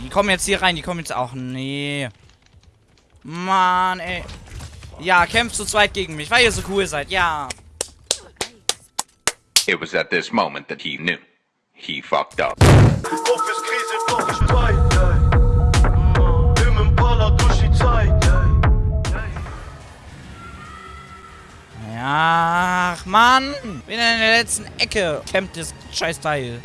Die kommen jetzt hier rein, die kommen jetzt auch. Nee. Mann, ey. Ja, kämpft zu zweit gegen mich, weil ihr so cool seid. Ja. It was at this moment that he knew. He fucked up. Ja, ach Mann. Bin in der letzten Ecke. Kämpft das scheiß Teil.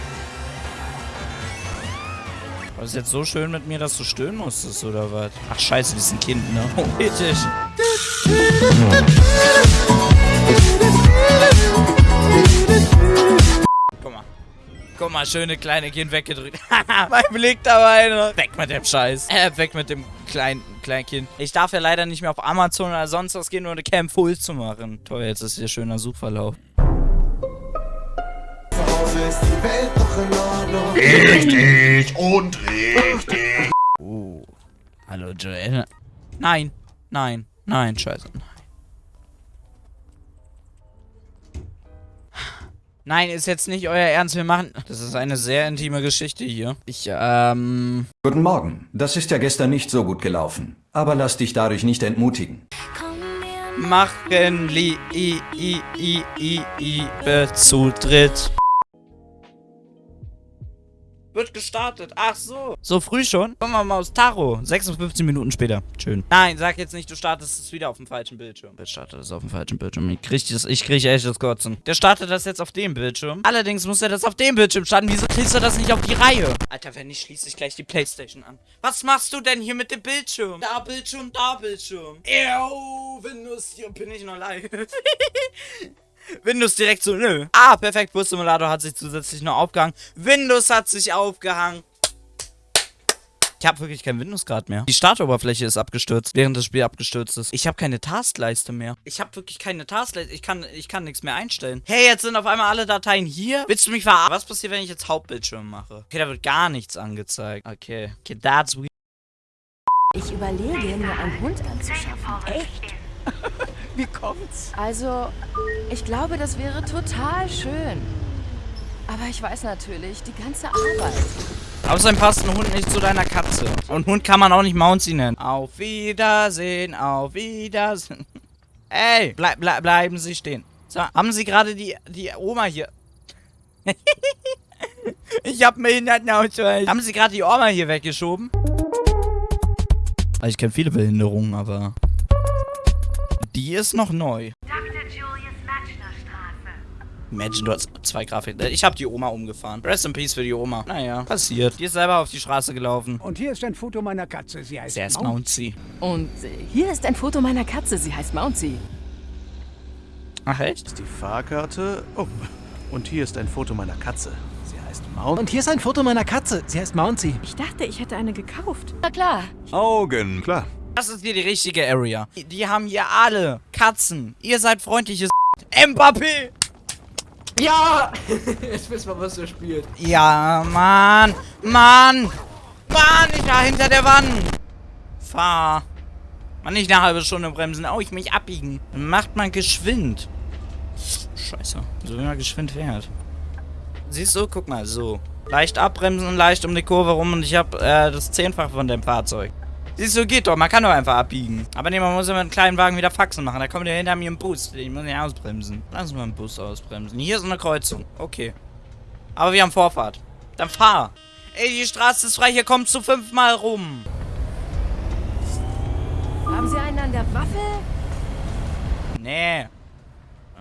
War das jetzt so schön mit mir, dass du stöhnen musstest, oder was? Ach scheiße, die ein Kind, ne? Oh. Guck mal. Guck mal, schöne kleine Kind weggedrückt. mein Blick dabei noch. Weg mit dem Scheiß. Äh, weg mit dem kleinen Kleinkind. Ich darf ja leider nicht mehr auf Amazon oder sonst was gehen, um eine Cam full zu machen. Toll, jetzt ist hier schöner Suchverlauf. Zu Hause ist die Welt doch in Ordnung. Richtig und richtig. Uh. Hallo, Joel. Nein. Nein. Nein, scheiße. Nein. Nein, ist jetzt nicht euer Ernst. Wir machen. Das ist eine sehr intime Geschichte hier. Ich, ähm. Guten Morgen. Das ist ja gestern nicht so gut gelaufen. Aber lass dich dadurch nicht entmutigen. Machen li i i i i i be Zutritt. Wird gestartet. Ach so. So früh schon? Kommen wir mal aus Taro. 56 Minuten später. Schön. Nein, sag jetzt nicht, du startest es wieder auf dem falschen Bildschirm. Wer startet es auf dem falschen Bildschirm? Ich krieg, das, ich krieg echt das Kotzen. Der startet das jetzt auf dem Bildschirm. Allerdings muss er das auf dem Bildschirm starten. Wieso kriegst du das nicht auf die Reihe? Alter, wenn nicht, schließe ich gleich die Playstation an. Was machst du denn hier mit dem Bildschirm? Da Bildschirm, da Bildschirm. Ew, Windows, hier bin ich noch live. Windows direkt so, nö. Ah, perfekt, Bus Simulator hat sich zusätzlich noch aufgehangen. Windows hat sich aufgehangen. Ich habe wirklich kein Windows gerade mehr. Die Startoberfläche ist abgestürzt, während das Spiel abgestürzt ist. Ich habe keine Taskleiste mehr. Ich habe wirklich keine Taskleiste. Ich kann, ich kann nichts mehr einstellen. Hey, jetzt sind auf einmal alle Dateien hier. Willst du mich verarschen? Was passiert, wenn ich jetzt Hauptbildschirm mache? Okay, da wird gar nichts angezeigt. Okay. Okay, that's weird. Ich überlege, mir einen Hund anzuschaffen. Echt? Wie kommt's? Also, ich glaube, das wäre total schön. Aber ich weiß natürlich, die ganze Arbeit. Außerdem passt ein Hund nicht zu deiner Katze. Und Hund kann man auch nicht Mounty nennen. Auf Wiedersehen, auf Wiedersehen. Ey, bleib, bleib, bleiben Sie stehen. So, haben Sie gerade die, die Oma hier... ich hab Behindertenausweis. Haben Sie gerade die Oma hier weggeschoben? Also ich kenne viele Behinderungen, aber... Die ist noch neu. Dr. Julius Matschner Straße. Imagine, du hast zwei Grafiken. Ich habe die Oma umgefahren. Rest in Peace für die Oma. Naja, passiert. Die ist selber auf die Straße gelaufen. Und hier ist ein Foto meiner Katze. Sie heißt ist Maus. Mounty. Und äh, hier ist ein Foto meiner Katze. Sie heißt Mounty. Ach echt? Die Fahrkarte. Oh. Und hier ist ein Foto meiner Katze. Sie heißt Mount. Und hier ist ein Foto meiner Katze. Sie heißt Mounty. Ich dachte, ich hätte eine gekauft. Na klar. Augen. Klar. Das ist hier die richtige Area. Die, die haben hier alle Katzen. Ihr seid freundliches Mbappé. Ja! Jetzt wissen wir, was er spielt. Ja, Mann. Mann. Mann, ich war hinter der Wand. Fahr. Mann, nicht eine halbe Stunde bremsen. Oh, ich mich abbiegen. Dann macht man geschwind. Scheiße. So wie man geschwind fährt. Siehst du? Guck mal, so. Leicht abbremsen, leicht um die Kurve rum und ich hab äh, das Zehnfach von dem Fahrzeug. Siehst du, geht doch. Man kann doch einfach abbiegen. Aber nee, man muss ja mit einem kleinen Wagen wieder Faxen machen. Da kommt ja hinter mir ein Bus. Ich muss nicht ausbremsen. Lass uns mal einen Bus ausbremsen. Hier ist eine Kreuzung. Okay. Aber wir haben Vorfahrt. Dann fahr. Ey, die Straße ist frei. Hier kommst du fünfmal rum. Haben Sie einen an der Waffel? Nee.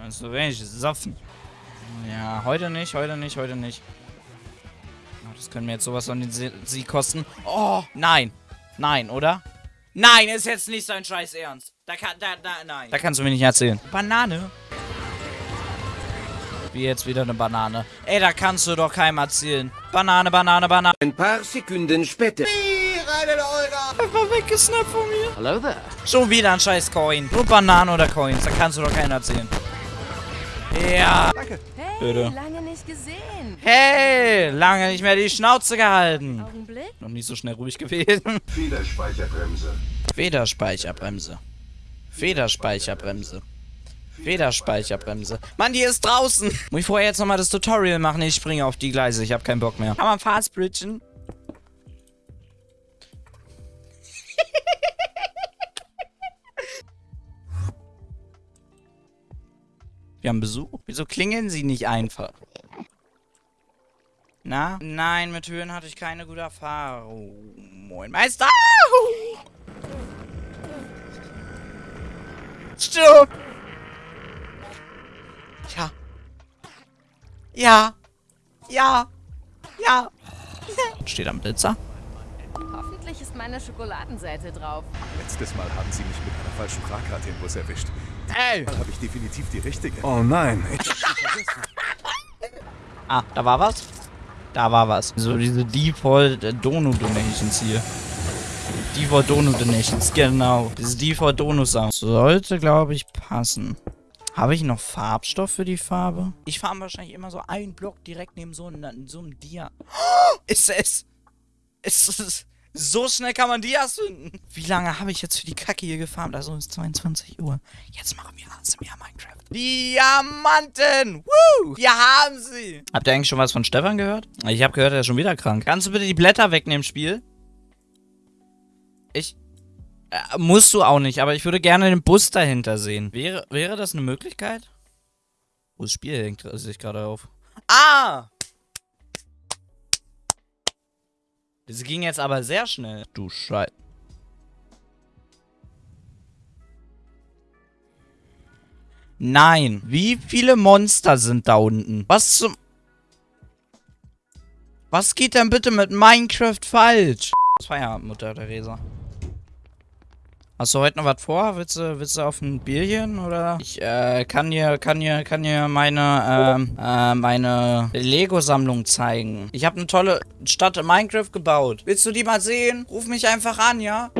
Das ist so wenig Soffen. Ja, heute nicht, heute nicht, heute nicht. Oh, Das können mir jetzt sowas an den Sie Sie kosten. Oh, nein. Nein, oder? Nein, ist jetzt nicht sein Scheiß Ernst. Da kann, da, da, nein. Da kannst du mir nicht erzählen. Banane. Wie jetzt wieder eine Banane. Ey, da kannst du doch keinem erzählen. Banane, Banane, Banane. Ein paar Sekunden später. Einfach weggesnappt von mir. Hello there. Schon wieder ein scheiß Coin. Nur Bananen oder Coins. Da kannst du doch keinen erzählen. Ja. Hey, Bitte. lange nicht gesehen. Hey, lange nicht mehr die Schnauze gehalten. Augenblick. Noch nicht so schnell ruhig gewesen. Federspeicherbremse. Federspeicherbremse. Federspeicherbremse. Federspeicherbremse. Mann, die ist draußen. Muss ich vorher jetzt nochmal das Tutorial machen? Ich springe auf die Gleise. Ich habe keinen Bock mehr. Kann man fast Wir haben Besuch. Wieso klingeln sie nicht einfach? Na? Nein, mit Höhen hatte ich keine gute Erfahrung. Moin, Meister! Stirb! Ja. Ja. Ja. Ja. Steht am Blitzer. Hoffentlich ist meine Schokoladenseite drauf. Letztes Mal haben sie mich mit einer falschen Fahrkarte im Bus erwischt. Ey! Mal habe ich definitiv die richtige. Oh nein. ah, da war was? Da war was. So diese Default äh, Donut Donations hier. Default Donut Donations, genau. Diese Default Donut Sound. Sollte, glaube ich, passen. Habe ich noch Farbstoff für die Farbe? Ich fahre wahrscheinlich immer so einen Block direkt neben so, einem, so einem Dia. Oh, ist es? Ist es? So schnell kann man Dias finden. Wie lange habe ich jetzt für die Kacke hier gefarmt? Also ist 22 Uhr. Jetzt machen wir ASMR Minecraft. Diamanten! Woo! Wir haben sie! Habt ihr eigentlich schon was von Stefan gehört? Ich habe gehört, er ist schon wieder krank. Kannst du bitte die Blätter wegnehmen, Spiel? Ich... Äh, musst du auch nicht, aber ich würde gerne den Bus dahinter sehen. Wäre, wäre das eine Möglichkeit? Wo das Spiel hängt sich gerade auf. Ah! Das ging jetzt aber sehr schnell. Du Scheiße. Nein. Wie viele Monster sind da unten? Was zum... Was geht denn bitte mit Minecraft falsch? Feierabend, Mutter Theresa. Hast du heute noch was vor? Willst du, willst du auf ein Bierchen oder? Ich äh, kann dir, kann dir, kann dir meine, ähm, äh, meine Lego-Sammlung zeigen. Ich habe eine tolle Stadt in Minecraft gebaut. Willst du die mal sehen? Ruf mich einfach an, ja?